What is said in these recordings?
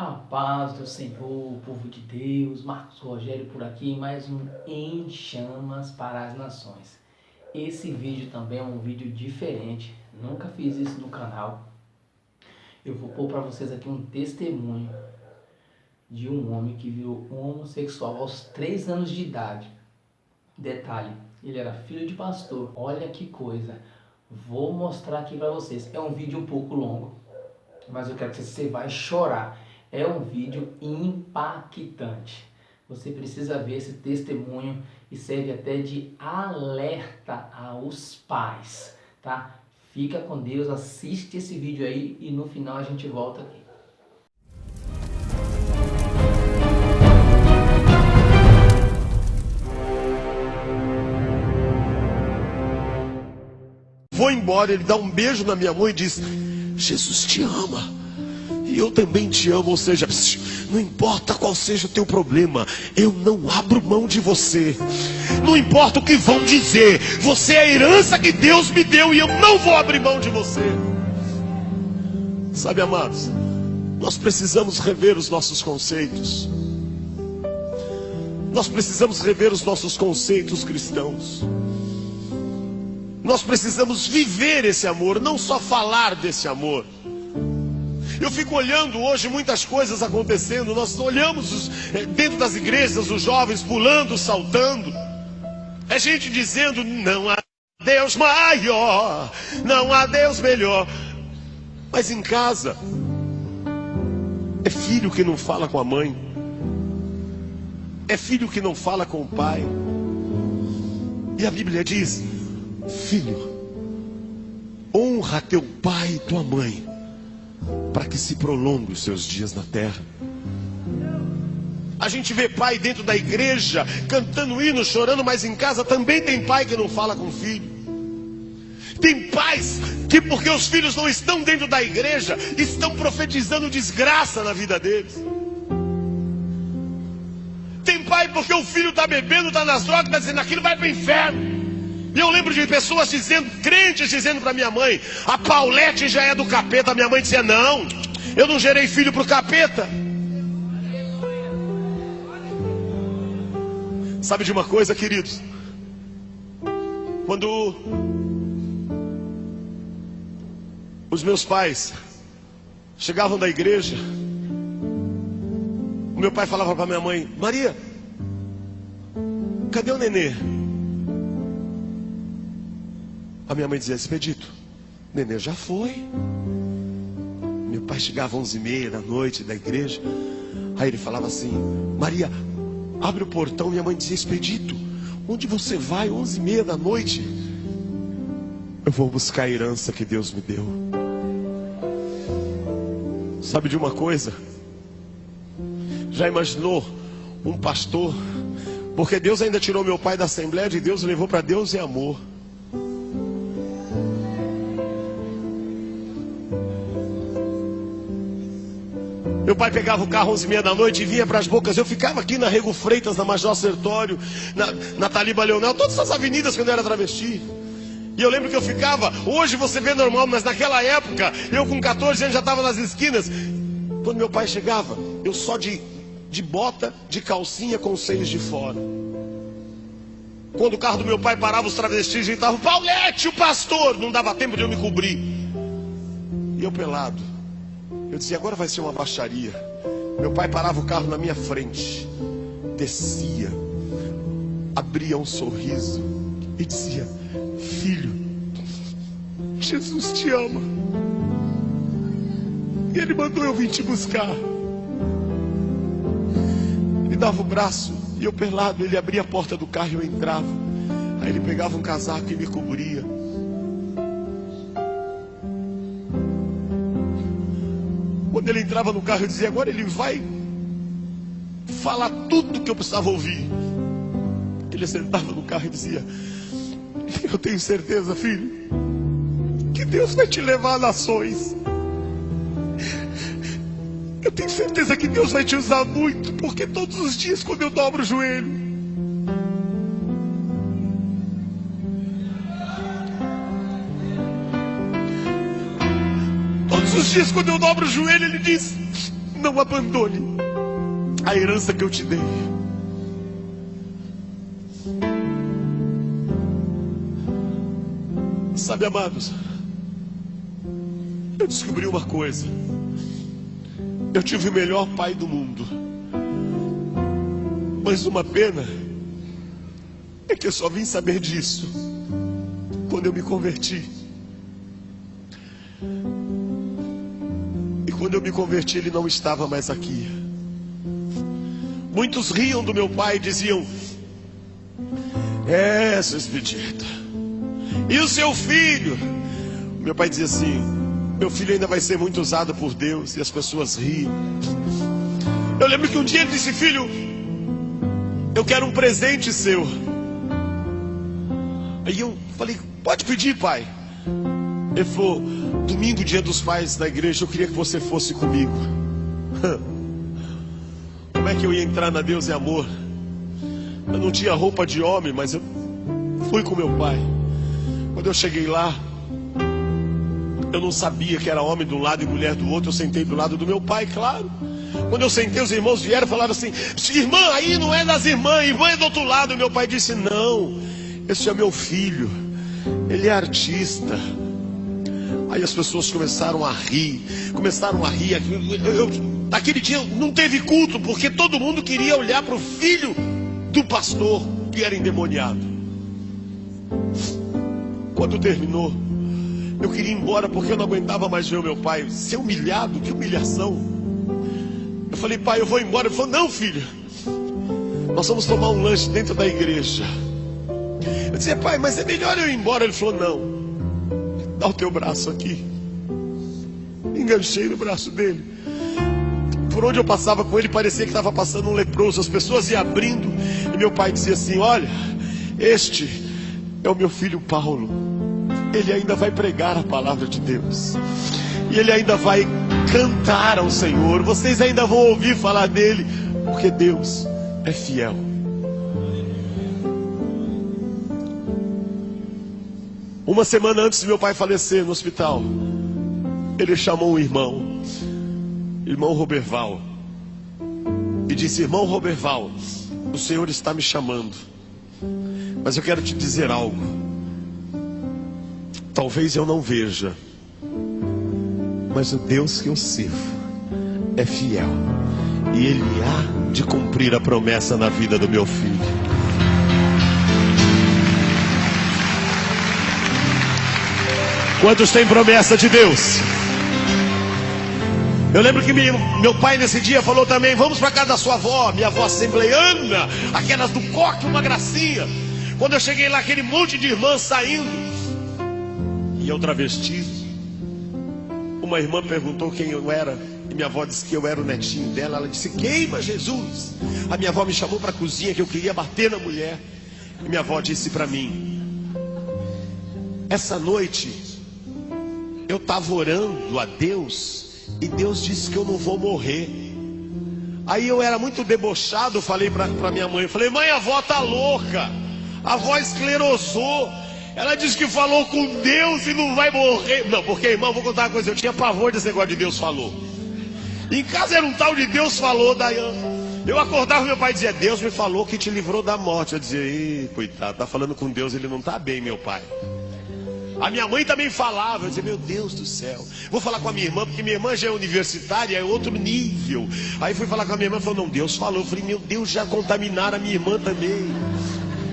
A paz do Senhor, povo de Deus, Marcos Rogério por aqui, mais um Em Chamas para as Nações. Esse vídeo também é um vídeo diferente, nunca fiz isso no canal. Eu vou pôr para vocês aqui um testemunho de um homem que virou homossexual aos 3 anos de idade. Detalhe, ele era filho de pastor, olha que coisa. Vou mostrar aqui para vocês, é um vídeo um pouco longo, mas eu quero que você vai chorar é um vídeo impactante. Você precisa ver esse testemunho e serve até de alerta aos pais, tá? Fica com Deus, assiste esse vídeo aí e no final a gente volta aqui. Vou embora, ele dá um beijo na minha mãe e diz: Jesus te ama e eu também te amo. Ou seja, não importa qual seja o teu problema, eu não abro mão de você. Não importa o que vão dizer, você é a herança que Deus me deu e eu não vou abrir mão de você. Sabe, amados, nós precisamos rever os nossos conceitos. Nós precisamos rever os nossos conceitos cristãos. Nós precisamos viver esse amor, não só falar desse amor. Eu fico olhando hoje muitas coisas acontecendo. Nós olhamos os, eh, dentro das igrejas os jovens pulando, saltando. É gente dizendo: não há Deus maior, não há Deus melhor. Mas em casa, é filho que não fala com a mãe, é filho que não fala com o pai. E a Bíblia diz: Filho, honra teu pai e tua mãe para que se prolongue os seus dias na terra. A gente vê pai dentro da igreja cantando hino, chorando, mas em casa também tem pai que não fala com o filho. Tem pais que, porque os filhos não estão dentro da igreja, estão profetizando desgraça na vida deles. Tem pai porque o filho está bebendo, está nas drogas, está dizendo aquilo vai para o inferno. Eu lembro de pessoas dizendo, crentes dizendo para minha mãe: a Paulette já é do capeta. Minha mãe dizia: não, eu não gerei filho para o capeta. Sabe de uma coisa, queridos? Quando os meus pais chegavam da igreja, o meu pai falava para minha mãe: Maria, cadê o nenê? A minha mãe dizia: Expedito, nenê já foi. Meu pai chegava às onze e meia da noite da igreja. Aí ele falava assim: Maria, abre o portão. Minha mãe dizia: Expedito, onde você vai? Onze e meia da noite. Eu vou buscar a herança que Deus me deu. Sabe de uma coisa? Já imaginou um pastor? Porque Deus ainda tirou meu pai da Assembleia de Deus e levou para Deus e amor. Meu pai pegava o carro às 11 meia da noite e vinha para as bocas. Eu ficava aqui na Rego Freitas, na Major Sertório, na, na Taliba Leonel, todas essas avenidas quando eu era travesti. E eu lembro que eu ficava, hoje você vê normal, mas naquela época, eu com 14 anos já estava nas esquinas. Quando meu pai chegava, eu só de, de bota, de calcinha com os seios de fora. Quando o carro do meu pai parava, os travestis gritavam: Paulette, o pastor! Não dava tempo de eu me cobrir. E eu pelado. Eu dizia, agora vai ser uma baixaria. Meu pai parava o carro na minha frente, descia, abria um sorriso e dizia: Filho, Jesus te ama. E ele mandou eu vir te buscar. Me dava o braço e eu pelado, ele abria a porta do carro e eu entrava. Aí ele pegava um casaco e me cobria. Quando ele entrava no carro, eu dizia: agora ele vai falar tudo que eu precisava ouvir. Ele sentava no carro e dizia: Eu tenho certeza, filho, que Deus vai te levar a nações. Eu tenho certeza que Deus vai te usar muito, porque todos os dias, quando eu dobro o joelho, dias, quando eu dobro o joelho, ele diz: não abandone a herança que eu te dei. Sabe, amados, eu descobri uma coisa. Eu tive o melhor pai do mundo. Mas uma pena é que eu só vim saber disso quando eu me converti. Quando eu me converti, ele não estava mais aqui. Muitos riam do meu pai e diziam: É, seu expedito. E o seu filho? Meu pai dizia assim: Meu filho ainda vai ser muito usado por Deus. E as pessoas riam. Eu lembro que um dia ele disse: Filho, eu quero um presente seu. Aí eu falei: Pode pedir, pai. Ele falou: Domingo, dia dos pais na igreja, eu queria que você fosse comigo. Como é que eu ia entrar na Deus e Amor? Eu não tinha roupa de homem, mas eu fui com meu pai. Quando eu cheguei lá, eu não sabia que era homem de um lado e mulher do outro. Eu sentei do lado do meu pai, claro. Quando eu sentei, os irmãos vieram e falaram assim: Irmã, aí não é das irmãs, irmã é do outro lado. E meu pai disse: Não, esse é meu filho, ele é artista. Aí as pessoas começaram a rir, começaram a rir. Eu, eu, naquele dia não teve culto, porque todo mundo queria olhar para o filho do pastor que era endemoniado. Quando terminou, eu queria ir embora porque eu não aguentava mais ver o meu pai ser humilhado, que humilhação. Eu falei, pai, eu vou embora. Ele falou, não, filho, nós vamos tomar um lanche dentro da igreja. Eu disse, pai, mas é melhor eu ir embora. Ele falou, não, dá o teu braço aqui. Enganchei no braço dele. Por onde eu passava com ele, parecia que estava passando um leproso. As pessoas iam abrindo. E meu pai dizia assim: Olha, este é o meu filho Paulo. Ele ainda vai pregar a palavra de Deus. E ele ainda vai cantar ao Senhor. Vocês ainda vão ouvir falar dele, porque Deus é fiel. Uma semana antes de meu pai falecer no hospital, ele chamou um irmão, irmão Roberval, e disse: Irmão Roberval, o Senhor está me chamando, mas eu quero te dizer algo. Talvez eu não veja, mas o Deus que eu sirvo é fiel, e Ele há de cumprir a promessa na vida do meu filho. Quantos têm promessa de Deus? Eu lembro que meu pai nesse dia falou também: vamos para casa da sua avó, minha avó assembleiana, aquelas do coque, uma gracinha. Quando eu cheguei lá, aquele monte de irmãs saindo, e eu travesti. Uma irmã perguntou quem eu era, e minha avó disse que eu era o netinho dela. Ela disse: Queima Jesus. A minha avó me chamou para a cozinha que eu queria bater na mulher. E minha avó disse para mim: Essa noite eu estava orando a Deus e Deus disse que eu não vou morrer. Aí eu era muito debochado, falei para minha mãe, falei, mãe, a avó tá louca, a avó esclerosou. Ela disse que falou com Deus e não vai morrer. Não, porque, irmão, vou contar uma coisa, eu tinha pavor desse negócio de Deus falou. Em casa era um tal de Deus falou, Dayana. Eu acordava, meu pai dizia, Deus me falou que te livrou da morte. Eu dizia, Ih, coitado, tá falando com Deus, ele não tá bem, meu pai. A minha mãe também falava, eu dizia, meu Deus do céu. Vou falar com a minha irmã, porque minha irmã já é universitária, é outro nível. Aí fui falar com a minha irmã, falou, não, Deus falou. Eu falei, meu Deus, já contaminaram a minha irmã também.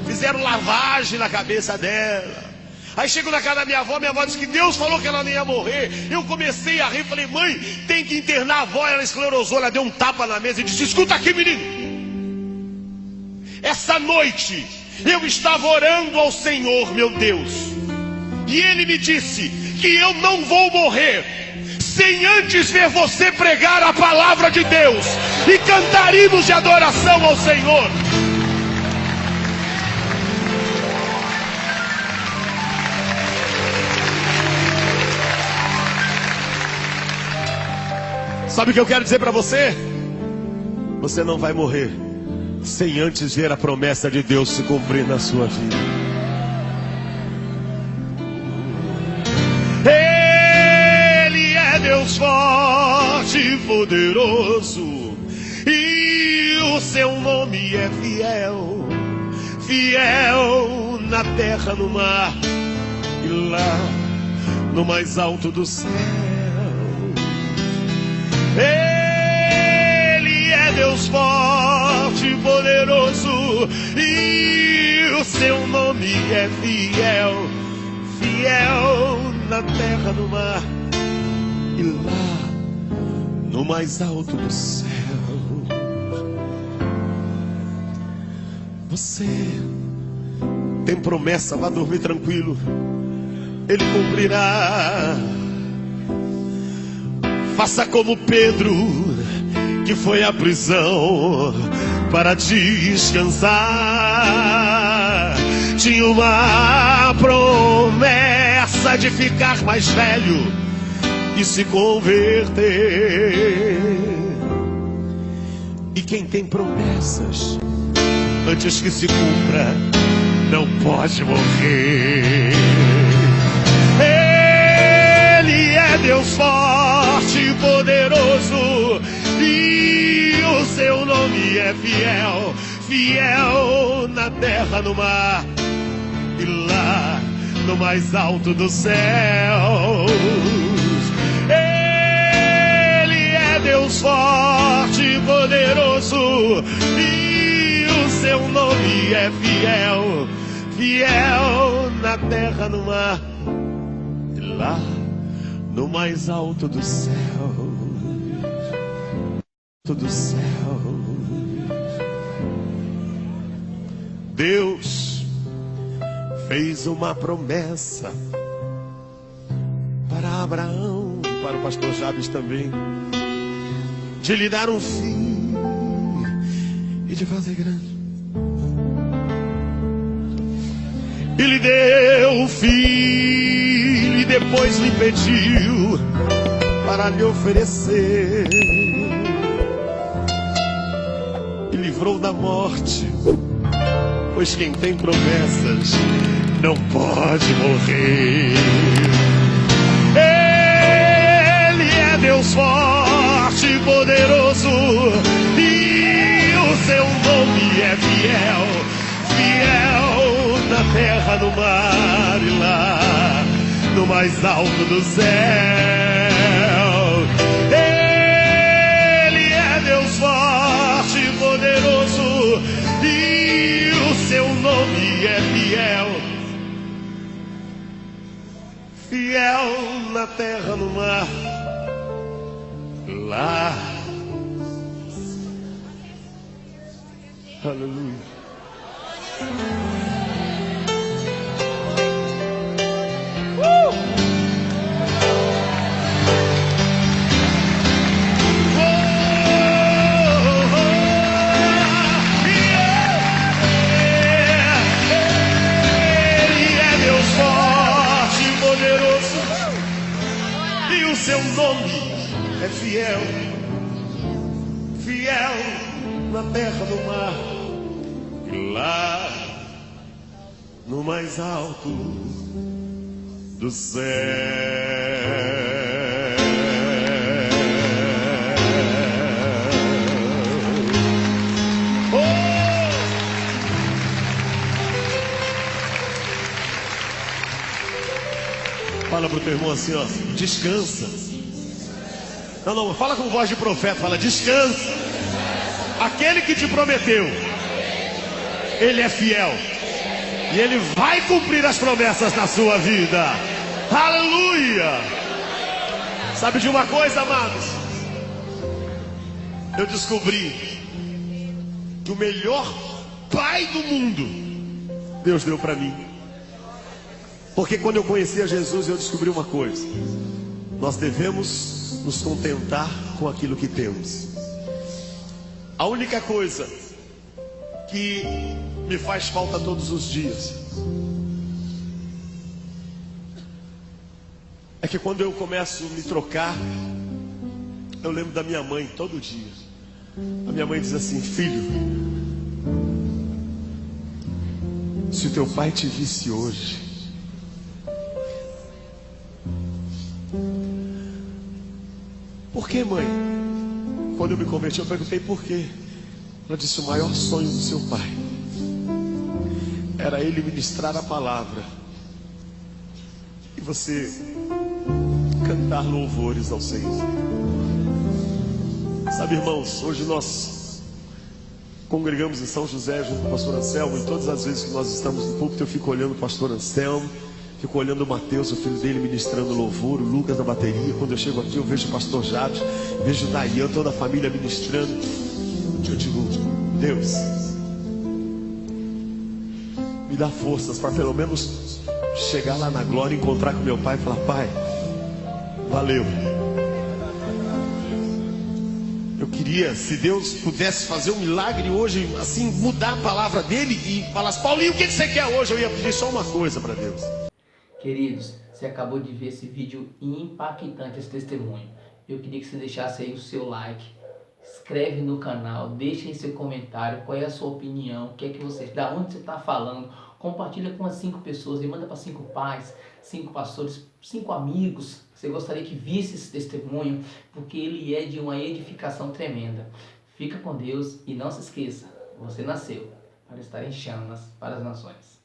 Fizeram lavagem na cabeça dela. Aí chego na casa da minha avó, minha avó disse que Deus falou que ela nem ia morrer. Eu comecei a rir, falei, mãe, tem que internar a avó. Ela esclerosou, ela deu um tapa na mesa e disse: Escuta aqui, menino. Essa noite eu estava orando ao Senhor, meu Deus. E ele me disse que eu não vou morrer sem antes ver você pregar a palavra de Deus e cantar de adoração ao Senhor. Sabe o que eu quero dizer para você? Você não vai morrer sem antes ver a promessa de Deus se cumprir na sua vida. Deus forte e poderoso, e o seu nome é fiel, fiel na terra, no mar e lá no mais alto do céu. Ele é Deus forte e poderoso, e o seu nome é fiel, fiel na terra, no mar lá no mais alto do céu. Você tem promessa, vá dormir tranquilo. Ele cumprirá. Faça como Pedro, que foi à prisão para descansar. Tinha uma promessa de ficar mais velho e se converter. E quem tem promessas, antes que se cumpra, não pode morrer. Ele é Deus forte e poderoso, e o seu nome é fiel, fiel na terra, no mar e lá no mais alto dos céus. Forte e poderoso, e o seu nome é fiel, fiel na terra, no mar, e lá no mais alto do céu, do céu. Deus fez uma promessa para Abraão para o pastor Jabes também de lhe dar um filho e de fazer grande. E lhe deu um filho e depois lhe pediu para lhe oferecer. E livrou da morte, pois quem tem promessas não pode morrer. Ele é Deus forte poderoso, e o seu nome é fiel, fiel na terra, no mar e lá, no mais alto do céu. Ele é Deus forte e poderoso, e o seu nome é fiel, fiel na terra, no mar lá. Aleluia. Uh! Oh, oh, é e e seu nome é fiel, fiel na terra do mar, e lá no mais alto do céu. Oh! Fala pro teu irmão assim, ó, descansa. Não, não, fala com voz de profeta, fala, descansa. Aquele que te prometeu, ele é fiel. E ele vai cumprir as promessas na sua vida. Aleluia! Sabe de uma coisa, amados? Eu descobri que o melhor pai do mundo Deus deu para mim. Porque quando eu conheci a Jesus, eu descobri uma coisa. Nós devemos nos contentar com aquilo que temos. A única coisa que me faz falta todos os dias é que quando eu começo a me trocar, eu lembro da minha mãe todo dia. A minha mãe diz assim: Filho, se o teu pai te visse hoje, por que, mãe? Quando eu me converti, eu perguntei por quê. Ela disse: o maior sonho do seu pai era ele ministrar a palavra e você cantar louvores ao Senhor. Sabe, irmãos, hoje nós congregamos em São José junto com o pastor Anselmo, e todas as vezes que nós estamos no púlpito, eu fico olhando o pastor Anselmo, fico olhando o Mateus, o filho dele, ministrando louvor, o Lucas na bateria. Quando eu chego aqui, eu vejo o pastor Jade, vejo o Dayan, toda a família ministrando. Eu digo, Deus, me dá forças para pelo menos chegar lá na glória, encontrar com meu pai e falar: Pai, valeu. Eu queria, se Deus pudesse fazer um milagre hoje, assim, mudar a palavra dele e falasse: Paulinho, o que você quer hoje? Eu ia pedir só uma coisa para Deus. Queridos, você acabou de ver esse vídeo impactante, esse testemunho. Eu queria que você deixasse aí o seu like, inscreve no canal, deixe em seu comentário qual é a sua opinião, o que é que você, da onde você está falando, compartilha com as cinco pessoas e manda para cinco pais, cinco pastores, cinco amigos. Você gostaria que visse esse testemunho, porque ele é de uma edificação tremenda. Fica com Deus e não se esqueça, você nasceu para estar em chamas para as nações.